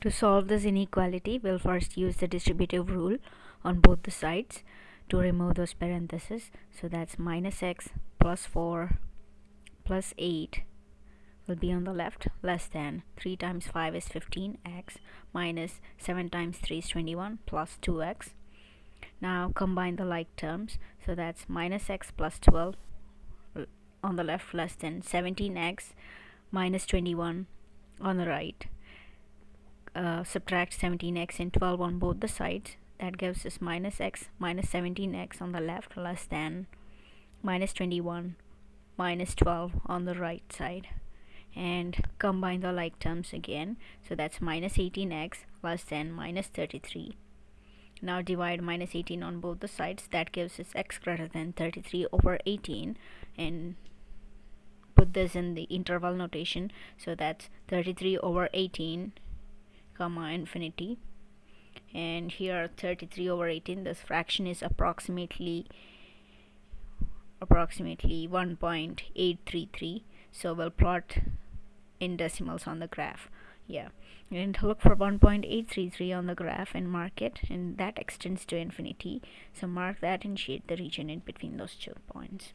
To solve this inequality, we'll first use the distributive rule on both the sides to remove those parentheses. So that's minus x plus 4 plus 8 will be on the left less than 3 times 5 is 15x minus 7 times 3 is 21 plus 2x. Now combine the like terms. So that's minus x plus 12 on the left less than 17x minus 21 on the right uh, subtract 17x and 12 on both the sides. That gives us minus x minus 17x on the left less than minus 21 minus 12 on the right side. And combine the like terms again. So that's minus 18x less than minus 33 now divide minus 18 on both the sides. That gives us x greater than 33 over 18 and put this in the interval notation. So that's 33 over 18 comma infinity. And here 33 over 18 this fraction is approximately approximately 1.833 so we'll plot in decimals on the graph. Yeah. And look for 1.833 on the graph and mark it and that extends to infinity. So mark that and shade the region in between those two points